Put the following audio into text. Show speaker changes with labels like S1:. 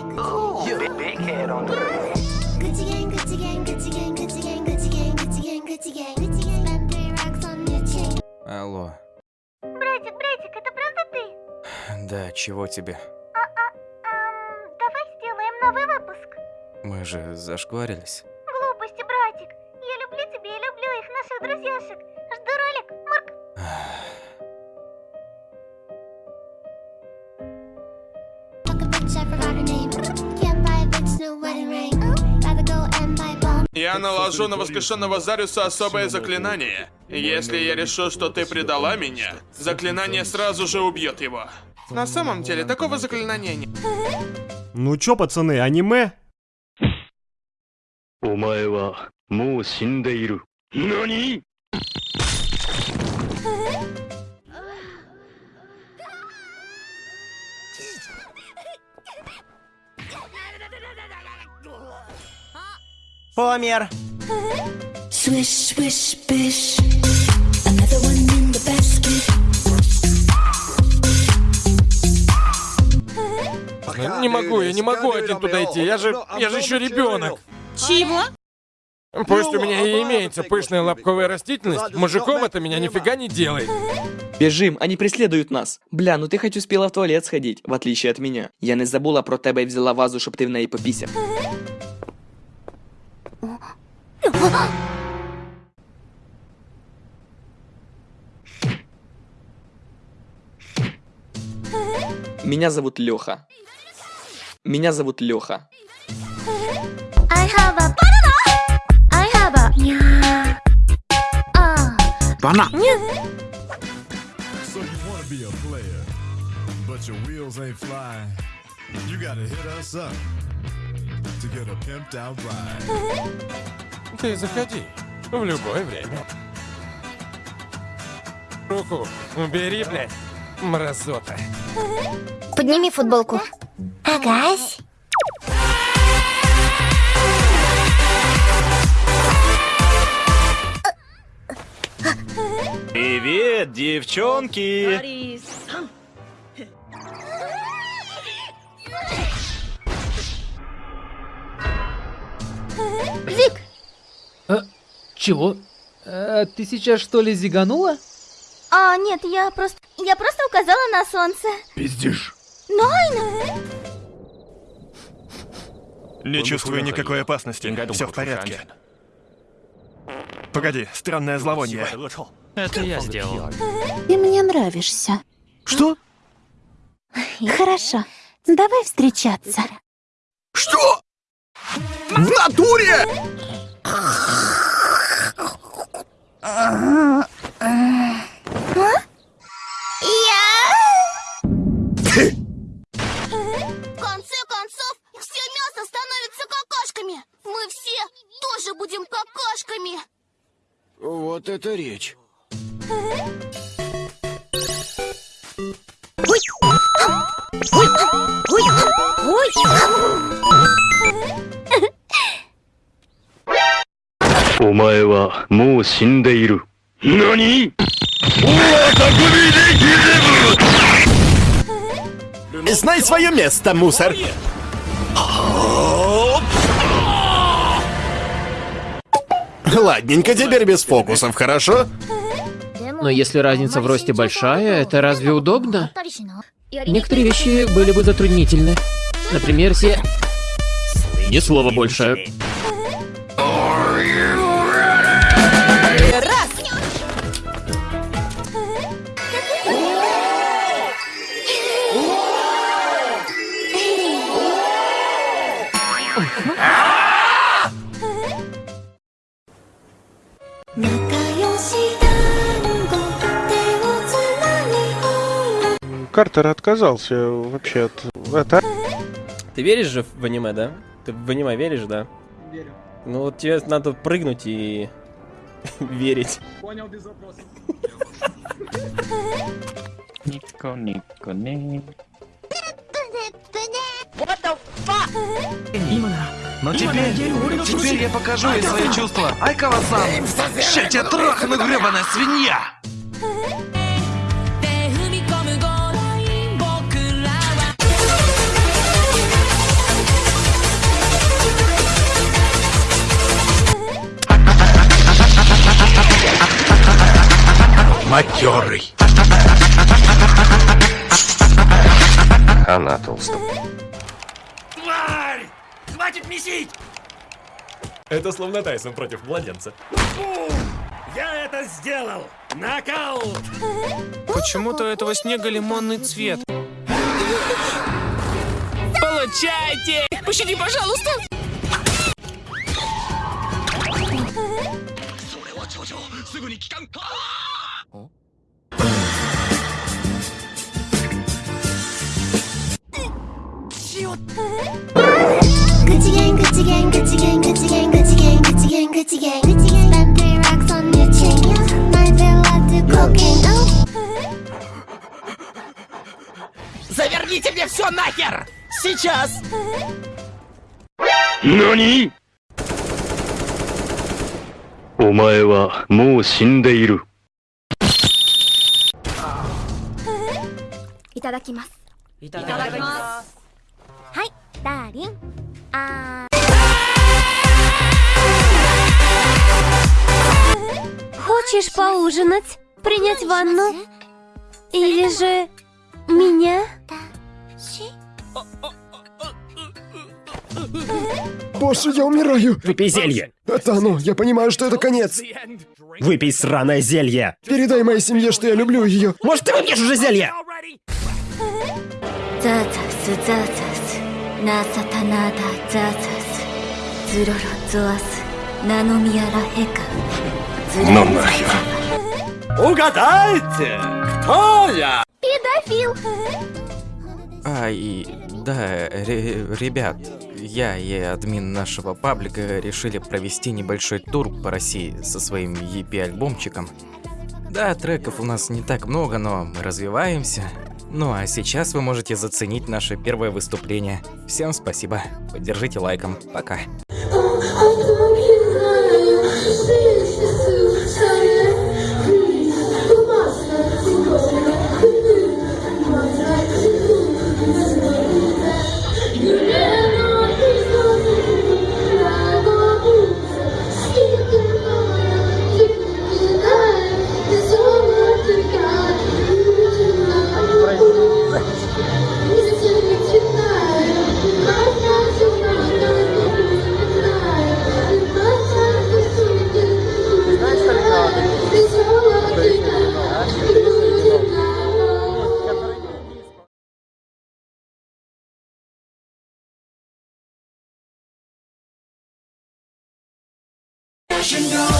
S1: Big head on the brain.
S2: Gucci gang, Gucci gang, Gucci gang, Gucci gang, Gucci gang, Gucci gang, Gucci gang, Gucci gang. Spend three racks on your chain.
S3: Алло.
S4: Братик, братик, это правда ты?
S3: Да, чего тебе?
S4: Эм, давай сделаем новый выпуск.
S3: Мы же зашкварились.
S4: Глупости, братик. Я люблю тебя и люблю их, наших друзьяшек. Жду ролик. Марк.
S2: I forgot her name.
S5: Я наложу на воскрешенного Зариуса особое заклинание. Если я решу, что ты предала меня, заклинание сразу же убьет его. На самом деле, такого заклинания нет.
S6: Ну чё, пацаны, аниме?
S7: お
S8: Помер.
S2: Swish, swish, bish. Another one in the basket.
S9: Не могу, я не могу один туда идти. Я же, я же еще ребенок.
S10: Чего?
S9: Пусть у меня и имеется пышная лобковая растительность, мужиком это меня нифига не делает.
S11: Біжим, они преследують нас. Бля, ну ти хоч успіла в туалет сходить, в отличие от меня. Я не забула про тебе і взяла вазу, щоб ти в неї попісяв. Меня зовут Леха. Меня зовут Леха.
S4: I have a
S12: wheels ain't flying. You gotta hit us up to get a pimped out ride.
S9: Ты заходи. В любое время. Руку убери, блядь. Мразота.
S4: Подними футболку. Агась.
S8: Привет, девчонки!
S4: Вик,
S10: Чего? А, ты сейчас что ли зиганула?
S4: А, нет, я просто... Я просто указала на солнце.
S12: Пиздишь.
S4: Найна!
S7: Не чувствую никакой опасности. Все в порядке. Погоди, странное зловоние.
S3: Это я сделал.
S2: Ты мне нравишься.
S7: Что?
S2: Хорошо. Давай встречаться.
S5: Что? В натуре?
S7: はもう死んでいる。何
S6: Знай свое место, мусор. Ладненько, теперь без фокусов, хорошо?
S10: Но если разница в росте большая, это разве удобно? Некоторые вещи были бы затруднительны. Например, все... Ни слова больше.
S13: Картер отказался вообще от... Это...
S14: Ты веришь же в аниме, да? Ты в аниме веришь, да?
S15: Верю.
S14: Ну вот тебе надо прыгнуть и верить.
S15: Понял без вопросов.
S3: Нико, нико, не.
S4: What the?
S8: Но теперь, теперь я покажу ей свои чувства. Айкава-сан! Ща тебя трахну, гребаная свинья!
S7: матерый. Она толстая.
S1: Тварь! Хватит месить!
S15: Это словно Тайсон против младенца.
S1: Бум! Я это сделал! Нокаут!
S8: Почему-то у этого снега лимонный цвет. Получайте! Пощади, пожалуйста!
S2: Gucci gang, Gucci gang, Gucci gang, Gucci gang, Gucci gang, Gucci gang, Gucci gang, Gucci gang. Spend three racks on your chain. Might be allowed to cocaine. Oh.
S1: Заверните мне все нахер! Сейчас!
S7: NANI? お前はもう死んでいる。
S4: いただきます
S1: いただきます
S4: дарим. А...
S16: Хочешь поужинать? Принять ванну? Или же меня?
S17: Боже, я умираю!
S6: Выпей зелье!
S17: Это оно, я понимаю, что это конец!
S6: Выпей сраное зелье!
S17: Передай моей семье, что я люблю ее!
S6: Может, ты выпьешь уже зелье?
S16: ザザスザザスナサタナダザザスズロロゾアスナノミヤラヘカズロロ
S7: Ну нахер.
S1: Угадайте! Кто я?
S4: Педофил!
S3: А, и да, ре- ребят, я и админ нашего паблика решили провести небольшой тур по России со своим EP-альбомчиком. Да, треков у нас не так много, но мы развиваемся. Ну а сейчас вы можете заценить наше первое выступление. Всем спасибо, поддержите лайком, пока.
S1: passion, go.